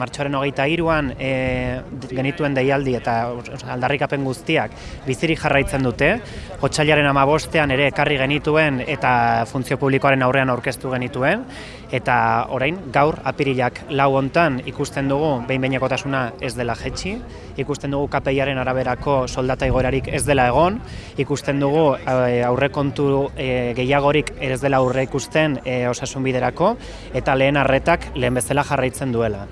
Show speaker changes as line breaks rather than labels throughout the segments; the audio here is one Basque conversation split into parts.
martxoaren hogeita iruan e, genituen deialdi eta aldarrikapen guztiak bizirik jarraitzen dute, hotxailaren amabostean ere ekarri genituen eta funtzio publikoaren aurrean aurkeztu genituen, eta orain gaur apirilak lau hontan ikusten dugu behin ez dela jetxi, ikusten dugu KPIaren araberako soldata igoerarik ez dela egon, ikusten dugu e, aurrekontu e, gehiagorik ez dela aurre ikusten e, osasun biderako, eta lehen arretak lehen bezala jarraitzen duela.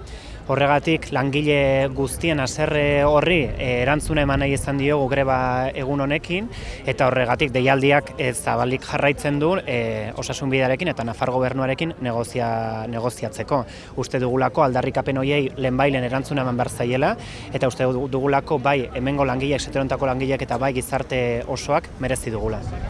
Horregatik langile guztien haserre horri eh, erantzuna eman nahi izan diogu greba egun honekin eta horregatik deialdiak zabalik jarraitzen du e, osasun bidearekin eta Nafar gobernuarekin negozia, negoziatzeko. Uste dugulako aldarrikapen hoiei lehenbailen erantzuna eman behar zaiela eta uste dugulako bai hemengo langileak, seterontako langileak eta bai gizarte osoak merezi dugula.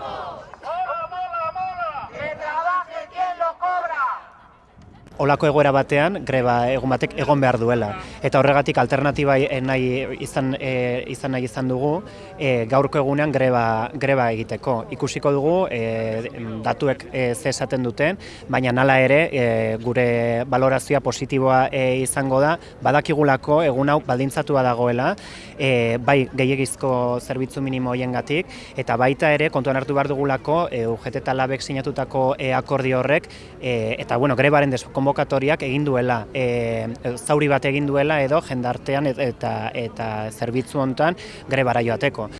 힘입어.
Olako egoera batean greba egun batek egon behar duela. Eta horregatik alternatiba nahi izan, e, izan nahi izan dugu e, gaurko egunean greba, greba egiteko. Ikusiko dugu e, datuek e, ze esaten duten, baina nala ere e, gure valorazioa positiboa e, izango da, badakigulako egun hau baldintzatua dagoela, e, bai gehiagizko zerbitzu minimo hoiengatik eta baita ere kontuan hartu behar dugulako e, UGT eta labek sinatutako e, akordio horrek e, eta bueno, grebaren konbokatoriak egin duela, e, zauri bat egin duela edo jendartean eta eta zerbitzu hontan grebara joateko.